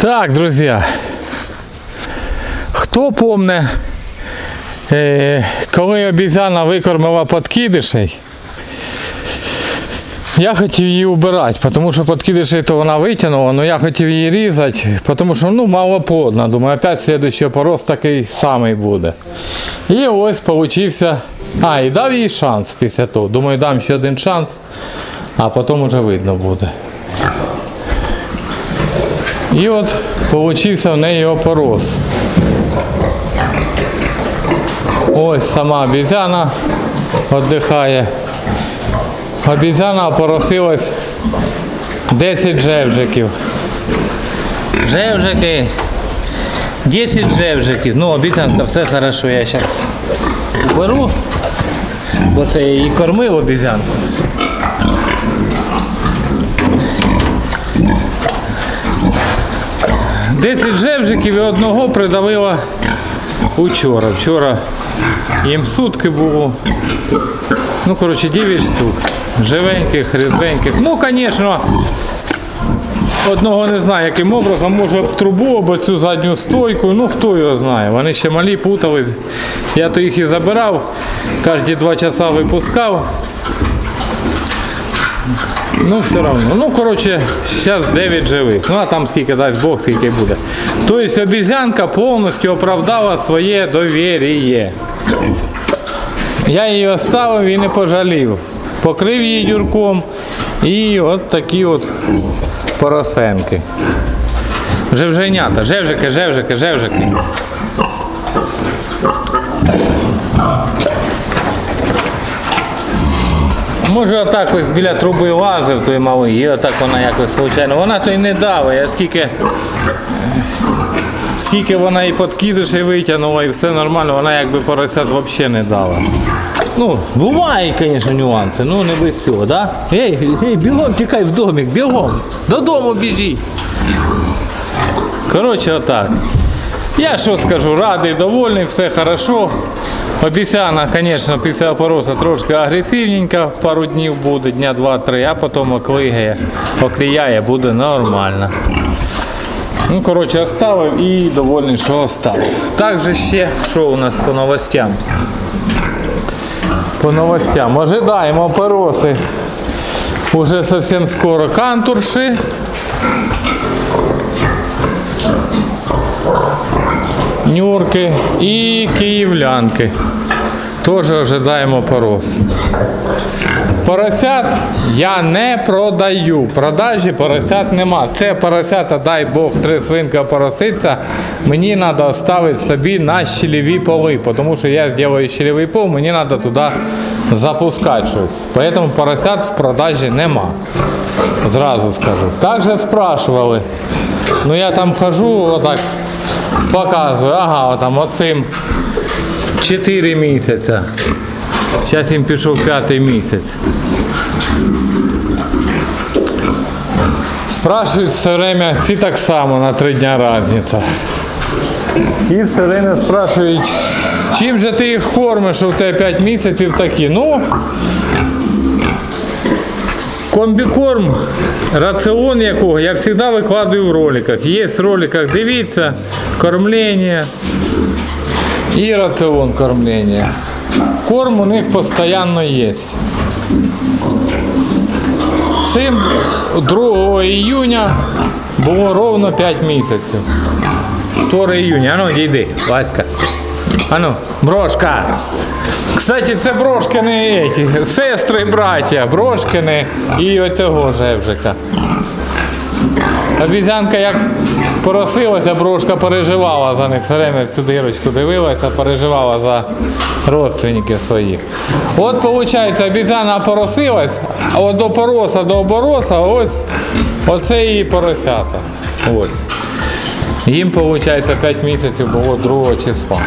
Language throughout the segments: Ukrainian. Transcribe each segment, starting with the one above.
Так, друзья, хто помне, е, коли обізяна викормила подкидишей, я хотів її убирати, тому що подкидишей то вона витягнула, але я хотів її різати, тому що ну, малоплодна. Думаю, опять слідуючий порост такий самий буде. І ось получився. А, і дав їй шанс після того. Думаю, дам ще один шанс, а потім вже видно буде. І от получився в неї опорос. Ось сама обізяна віддихає. Обізяна опоросилась 10 жевжиків. Жевжики. 10 жевжиків. Ну, обіцянка, все хорошо, я зараз беру, бо це я її кормив обізянку. Десять жевжиків і одного придавила учора. Вчора їм сутки було. Ну, коротше, 9 штук. Живеньких, різвеньких. Ну, звісно, одного не знаю, яким образом, може трубу або цю задню стойку. Ну, хто його знає. Вони ще малі путали. Я то їх і забирав, кожні два часа випускав. Ну, все одно. Ну, коротше, зараз 9 живих. Ну, а там скільки дасть Бог, скільки буде. Тобто обізянка повністю оправдала своє довір'я. Я її оставив і не пожалів. Покрив її дюрком і от такі от поросенки. Жевженята, жевжики, жевжики, жевжики. Може отак ось біля труби лазив той малий, і отак вона якось случайно. Вона то й не дала, я скільки. Скільки вона і подкидиші витягнула, і все нормально, вона якби поросят взагалі не дала. Ну, бувають, звісно, нюанси, ну не без цього, да? Ей, ей, бігом тікай в домик, бігом, додому біжи. Коротше, отак. Я що скажу, радий, довольний, все хорошо. Обіцяна, звісно, після опороса трошки агресивненька, пару днів буде, дня два-три, а потім оклигає, окліяє, буде нормально. Ну, коротше, оставив і довольний, що оставив. Також ще, що у нас по новостям? По новостям. Ожидаємо пороси. Уже совсем скоро кантурши. Нюрки і київлянки. Теж ожидаємо порос. Поросят я не продаю. Продажі поросят нема. Це поросята, дай Бог, три свинка пороситься. Мені треба оставити собі на щелеві поли, тому що я зроблю щелевий пол, мені треба туди запускати щось. Тому поросят в продажі нема. Зразу скажу. Також спрашували. Ну я там хожу, отак показую, ага, там оцим 4 місяці. Зараз їм пішов п'ятий місяць. Спрашують все время, ці так само на три дня різниця. І все время спрашують, чим же ти їх кормиш, що в тебе 5 місяців такі. Ну, комбікорм, раціон якого я завжди викладаю в роликах. Є в роликах, дивіться, кормлення і раціон кормлення. Корм у них постійно є. Цим 2 июня було ровно 5 місяців. 2 июня. Ану, йди, Васька. Ану, брошка. Кстати, це брошкини еті, сестри, браття, брошкини і оцього жевжика. Обізянка як поросилася, брошка переживала за них, все время цю дирочку дивилася, переживала за родственників своїх. От виходить, обізяна поросилась, а от до пороса до обороса ось оце її поросята. Ось. Їм, виходить, 5 місяців було 2 числа.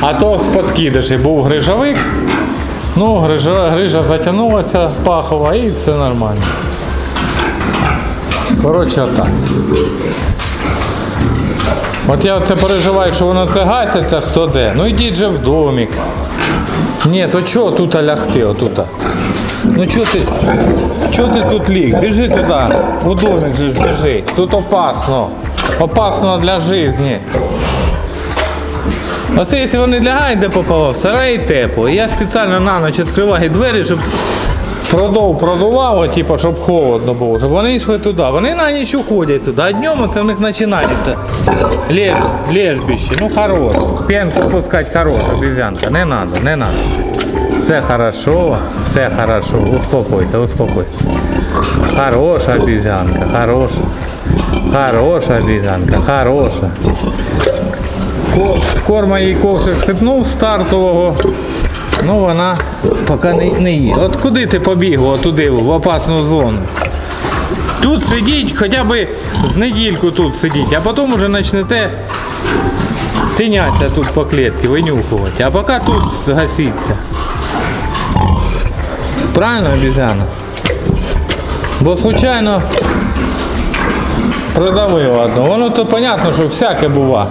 А то з подкидиші був грижовик. Ну, грижа, грижа затягнулася пахова і все нормально. Коротше, отак. От я оце переживаю, що воно це гаситься, хто де. Ну йдіть же в домик. Ні, то чого тут лягти, отут? Ну чого ти. Чого ти тут ліг? Біжи туди. У домик же ж біжи. Тут опасно. Опасно для життя. Оце якщо вони лягають, де попало, в сараї тепло. І я спеціально на ніч відкриваю двері, щоб продов продувало, типу, щоб холодно було, щоб вони йшли туди. Вони на ніч уходять туди, а днем це в них починається леж, лежбище. Ну хорош. Пенку пускати хорош, обезьянка. Не надо, не надо. Все хорошо, все хорошо. Успокойся, успокойся. Хороша обезьянка, хороша. Хороша обезьянка, хороша. Ко- Корма їй ковшик сипнув стартового. Ну вона поки не, не їде. От куди ти побігла туди, в опасну зону? Тут сидіть, хоча б з недільку тут сидіть, а потім вже почнете тинятися тут по клітці, винюхувати. А поки тут згасіться. Правильно, обізяна? Бо случайно продавив одну. Воно то понятно, що всяке бува.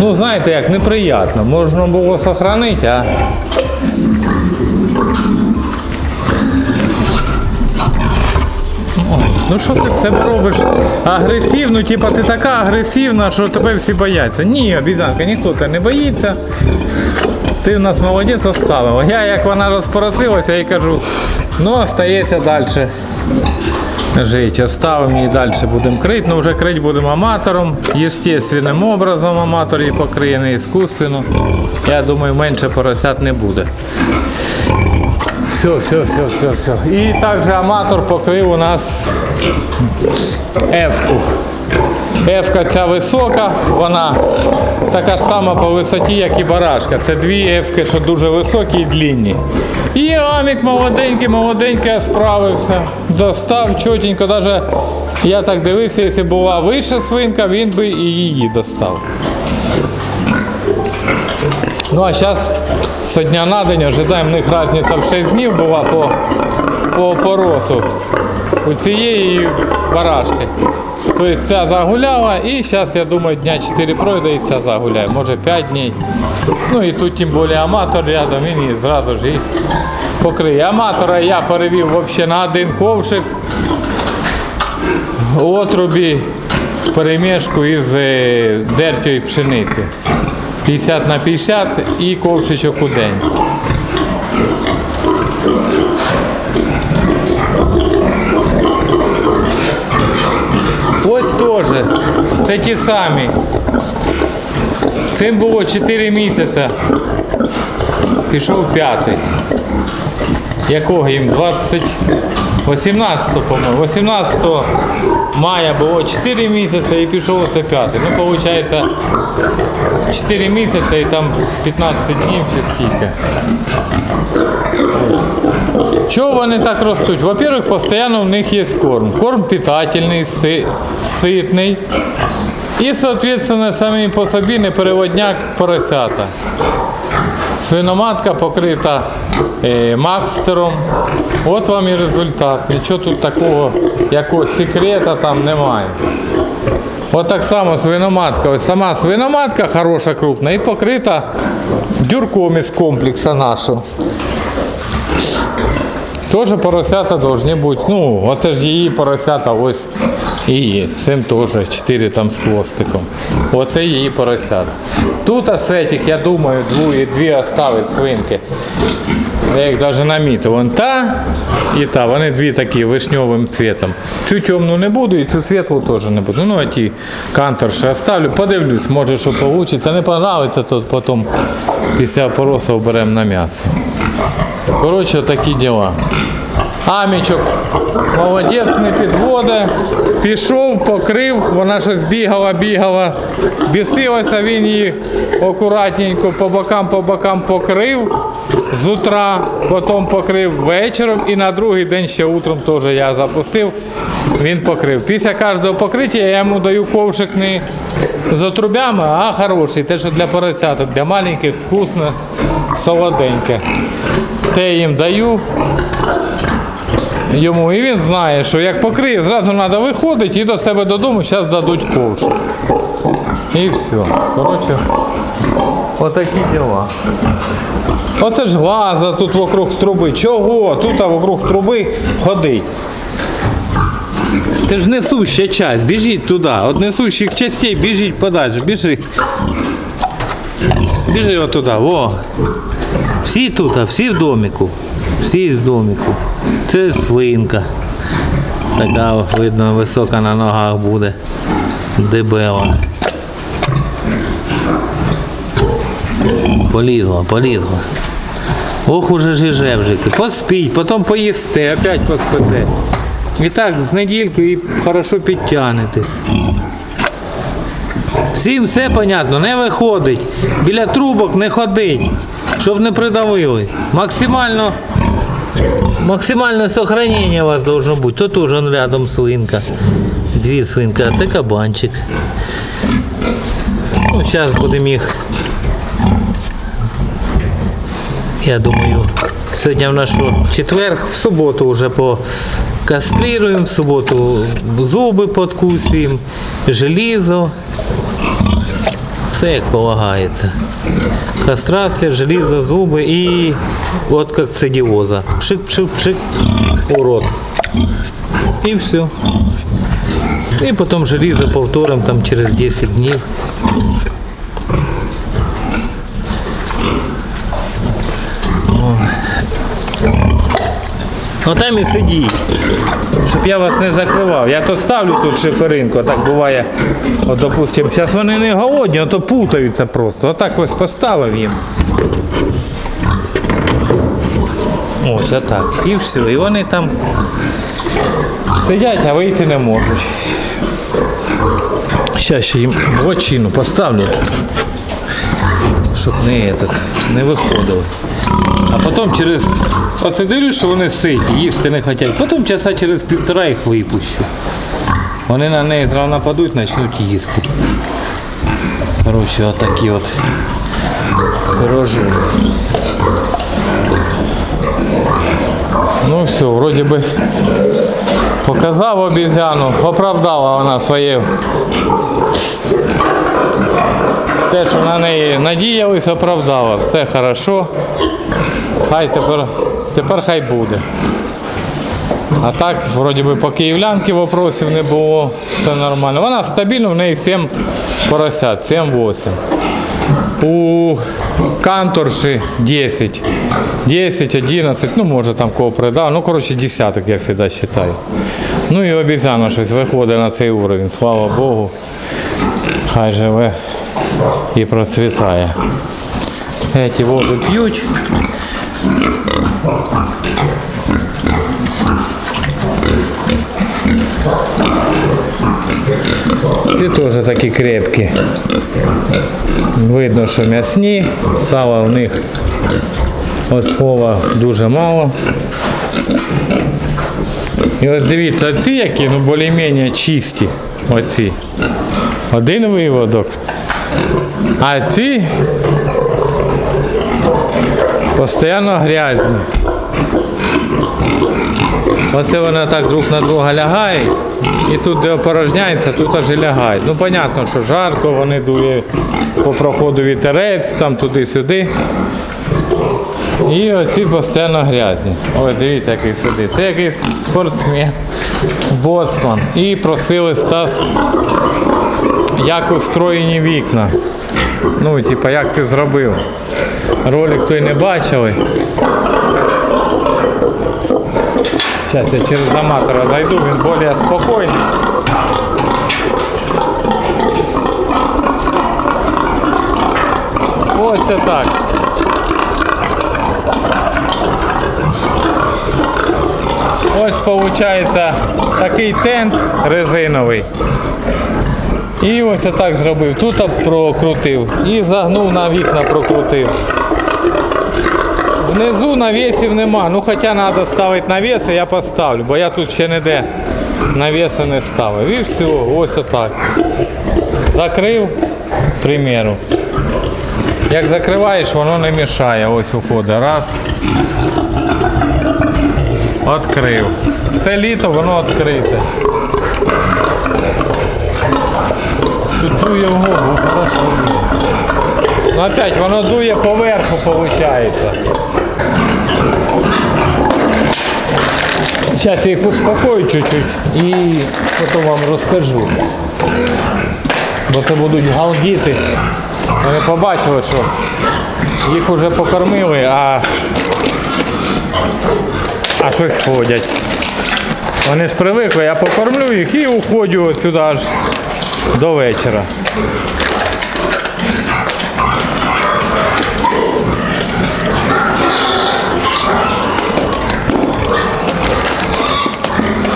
Ну, знаєте, як неприємно. Можна було сохранити, а. Ну що ти в себе робиш агресивно, типа ти така агресивна, що тебе всі бояться. Ні, обізянка, ніхто тебе не боїться. Ти в нас молодець оставила. Я як вона розпоросилася, я їй кажу, ну остається далі жити. Оставимо її далі будемо крити. Ну вже крити будемо аматором, естественним образом аматор її покриє, не іскусственно. Я думаю, менше поросят не буде. Все, все, все, все, все. І також аматор покрив у нас F-ку. F-ка ця висока, вона така ж сама по висоті, як і барашка. Це дві F-ки, що дуже високі і длінні. І амік молоденький, молоденький справився. Достав чотенько, навіть я так дивився, якщо була вища свинка, він би і її достав. Ну а зараз з дня на день ожидаємо, в них різниця в 6 днів була по, по поросу. У цієї барашки. Тобто ця загуляла і зараз, я думаю, дня 4 пройде і ця загуляє, може 5 днів. Ну і тут тим більше аматор рядом, він її зразу ж і покриє. Аматора я перевів взагалі на один ковшик в отрубі в перемішку із е, дертьої пшениці. 50 на 50 і ковшичок у день. Теж. Це ті самі. Цим було 4 місяці. Пішов п'ятий. Якого їм? 20... 18, по-моєму. 18 мая було 4 місяці і пішов оце п'ятий. Ну, виходить, 4 місяці і там 15 днів чи скільки. Чого вони так ростуть? Во-первых, постійно в них є корм. Корм питательний, си- ситний. І, соответственно, самі по собі не переводняк поросята. Свиноматка покрита е, макстером. От вам і результат. Нічого тут такого, якогось секрета там немає. От так само свиноматка. Ось сама свиноматка хороша, крупна і покрита дюрком із комплексу нашого. Теж поросята повинні бути. Ну, оце ж її поросята ось і є. Цим теж 4 там з хвостиком. Оце її поросята. Тут асетик, я думаю, дві, дві оставить свинки. Я їх навіть намітив. Вон та і та. Вони дві такі вишньовим цвітом. Цю темну не буду і цю світлу теж не буду. Ну, а ті канторші оставлю, подивлюсь, може що вийде. Не подобається, то потім після поросу беремо на м'ясо. Коротше, такі діла. Амічок молодець не підводе. Пішов, покрив, вона щось бігала, бігала, бісилася, він її акуратненько по бокам, по бокам покрив з утра, потім покрив вечором і на другий день ще утром теж я запустив, він покрив. Після кожного покриття я йому даю ковшик не з отрубями, а хороший, те, що для поросяток, для маленьких, вкусно, солоденьке. Те їм даю йому, і він знає, що як покриє, зразу треба виходити і до себе додому, зараз дадуть ковш. І все. Коротше, отакі діла. Оце ж глаза тут вокруг труби. Чого? Тут а вокруг труби ходить. Це ж несуща часть, біжіть туди. От несущих частей біжіть подальше, біжи. Біжи отуда, во. Всі тут, а всі в домику. Всі в домику. Це свинка. Така видно висока на ногах буде. Дебела. Полізла, полізла. Ох уже ж і. Поспіть, потім поїсте, опять поспите. І так з недільку і хорошо підтягнетесь. Всім все понятно, не виходить. Біля трубок не ходить, щоб не придавили. Максимально, максимальне сохранення у вас должно бути. Тут уже рядом свинка. Дві свинки, а це кабанчик. Ну, зараз будемо їх. Я думаю, сьогодні в нашу четверг, в суботу вже по кастрируємо, в суботу зуби подкусуємо, желізо. Все як полагається. Кастрація, желізо, зуби і от як цидіоза. Пшик-пшик-пшик у рот. І все. І потім желізо повторимо там через 10 днів. Ну там і сидіть, щоб я вас не закривав. Я то ставлю тут шиферинку, так буває, от, допустим, зараз вони не голодні, а то путаються просто. Отак ось поставив їм. Ось отак. І все. І вони там сидять, а вийти не можуть. Зараз ще їм блочину поставлю. Щоб не, этот, не виходили. А потім через. Оце дивлюсь, що вони ситі, їсти не хочуть. Потім часа через півтора їх випущу. Вони на неї зразу нападуть, почнуть їсти. Коротше, отакі от пирожки. Ну все, вроді би показав обізяну, оправдала вона своє. Те, що на неї надіялись, оправдала. Все хорошо. Хай тепер, тепер хай буде. А так, вроді би, по київлянки вопросів не було, все нормально. Вона стабільно, в неї 7 поросят, 7-8. У канторші 10. 10, 11, ну може там кого придав. Ну, коротше, десяток, я завжди вважаю. Ну і обіцяно щось виходить на цей уровень, слава Богу. Хай живе і процвітає. Эти воду п'ють. Ці теж такі крепкі. Видно, що м'ясні, сала в них ослова дуже мало. І ось дивіться, ці які, ну більш-менш чисті. Оці. Один виводок. А ці постійно грязні. Оце вони так друг на друга лягають. І тут, де опорожняється, тут аж і лягають. Ну, понятно, що жарко, вони дує по проходу вітерець, там туди-сюди. І оці постійно грязні. Ой, дивіться, який сидить. Це якийсь спортсмен, боцман. І просили Стас, як устроєні вікна. Ну, типа, як ти зробив. Ролик той не бачили. Зараз я через аматора зайду, він більш спокійний. Ось так. Ось виходить такий тент резиновий. І ось так зробив. Тут прокрутив і загнув на вікна прокрутив. Внизу навісів нема. Ну хоча треба ставити навіси, я поставлю, бо я тут ще ніде навіси не ставив. І все, ось отак. Закрив, к. Як закриваєш, воно не мішає. Ось уходить. Раз. Открив. Все літо воно відкрите. Тут дує в голову, хорошо. Ну опять воно дує поверху, виходить. Зараз я їх успокою чуть-чуть і потім вам розкажу. Бо це будуть галдіти. Вони побачили, що їх вже покормили, а, а щось ходять. Вони ж привикли, я покормлю їх і уходжу от сюди аж до вечора.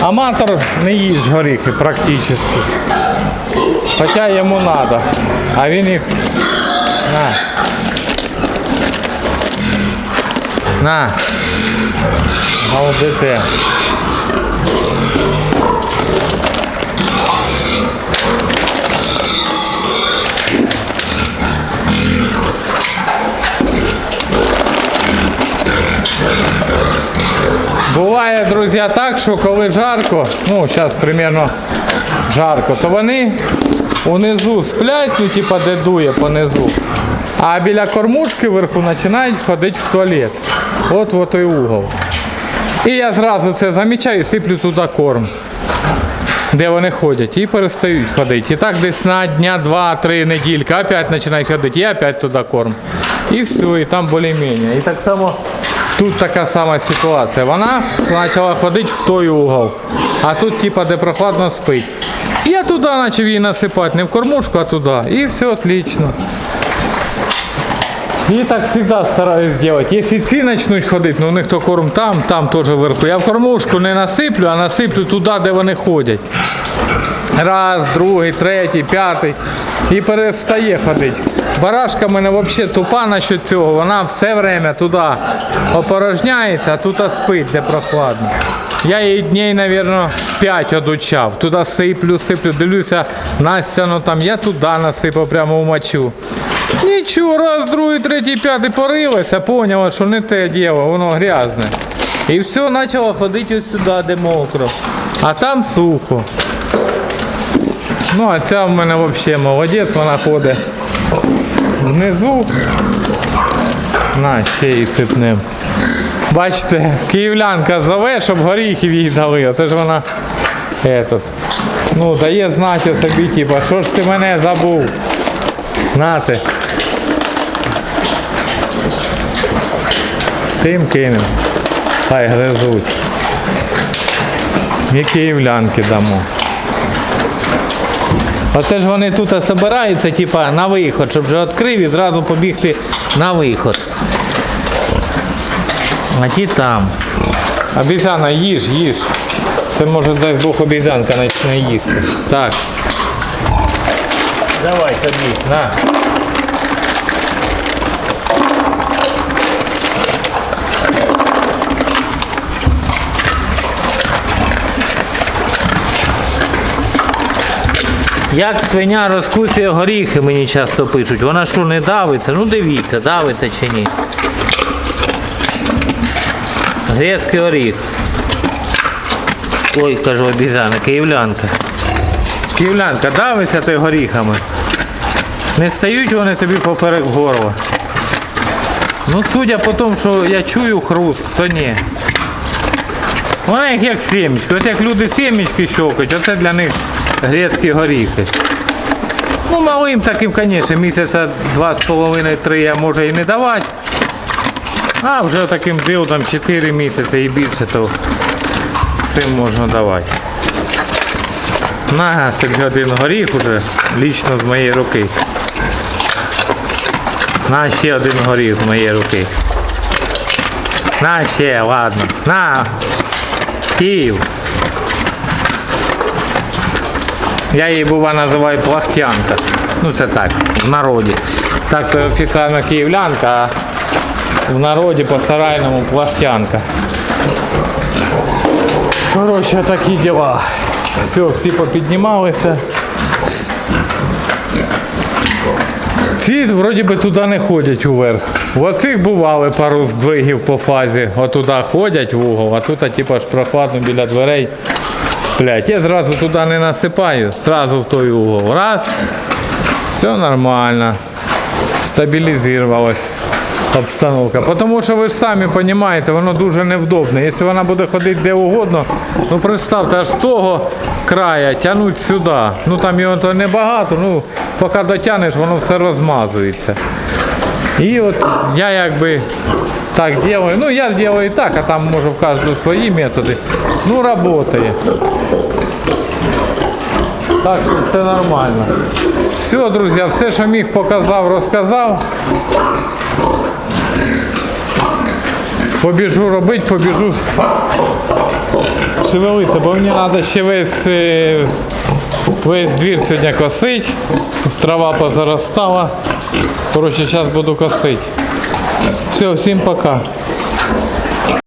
Аматор не їсть горіхи практично. Хоча йому треба. А він їх. На. На. Галдите. Буває, друзі, так, що коли жарко, ну зараз примерно жарко, то вони унизу сплять, ну типа де дує понизу. А біля кормушки вверху починають ходити в туалет. От в той угол. І я зразу це замічаю і сиплю туди корм. Де вони ходять і перестають ходити. І так десь на дня два-три недільки опять починають ходити, і опять туди корм. І все, і там більш-менш. І так само тут така сама ситуація. Вона почала ходити в той угол. А тут, типа, де прохладно спить. Я туди почав її насипати, не в кормушку, а туди. І все отлично. І так завжди стараюсь зробити. Якщо ці почнуть ходити, ну у них то корм там, там теж вверху. Я в кормушку не насиплю, а насиплю туди, де вони ходять. Раз, другий, третій, п'ятий. І перестає ходити. Барашка в мене взагалі тупа насчет цього. Вона все время туди опорожняється, а тут спить, де прохладно. Я її дней, мабуть, 5 одучав. Туди сиплю, сиплю, дивлюся, Настя, ну там я туди насипав прямо в мочу. Нічого, раз, другий, третій, п'ятий порилася, поняла, що не те діло, воно грязне. І все, почало ходити ось сюди, де мокро. А там сухо. Ну, а ця в мене взагалі молодець, вона ходить внизу. На, ще її сипнем. Бачите, київлянка зове, щоб горіхів їй дали. Оце ж вона этот, ну, дає знати собі, типа, що ж ти мене забув. Нате. Тим кинем. Хай гризуть. І київлянки дамо. Оце ж вони тут збираються, типа, на виход, щоб вже відкрив і зразу побігти на виход. А ті там. Обіцяна, їж, їж. Це може дай Бог обіцянка почне їсти. Так. Давай тобі, на. Як свиня розкусує горіхи, мені часто пишуть. Вона що не давиться? Ну дивіться, давиться чи ні. Грецький оріх. Ой, кажу обізяна, київлянка. Київлянка, давися ти горіхами. Не стають вони тобі поперек горла. Ну, судя по тому, що я чую хруст, то ні. Вона їх як сімечки. От як люди сімечки щокають, оце для них грецькі горіхи. Ну, малим таким, звісно, місяця два з половиною, три я можу і не давати. А вже таким дилдом 4 місяці і більше, то цим можна давати. На, тобі один горіх уже, лічно з моєї руки. На ще один горіх з моєї руки. На ще, ладно. На. Київ. Я її бува називаю плахтянка. Ну це так, в народі. Так то офіційно київлянка, а в народі по-сарайному плахтянка. Коротше, такі діла. Все, всі попіднімалися. Ці вроді би туди не ходять уверх. В оцих бували пару здвигів по фазі. Отуди ходять в угол, а тут типу, прохладно біля дверей сплять. Я зразу туди не насипаю, зразу в той угол. Раз. Все нормально. Стабілізувалось. обстановка. Тому що ви ж самі розумієте, воно дуже невдобне. Якщо вона буде ходити де угодно, ну представте, аж з того края тягнуть сюди. Ну там його то небагато, ну поки дотягнеш, воно все розмазується. І от я якби так делаю. Ну я делаю так, а там може в кожного свої методи. Ну, работає. Так що все нормально. Все, друзі, все, що міг, показав, розказав. Побіжу робити, побіжу шевелитися, бо мені треба ще весь, е, весь двір сьогодні косить, Трава позаростала. Коротше, зараз буду косити. Все, всім пока.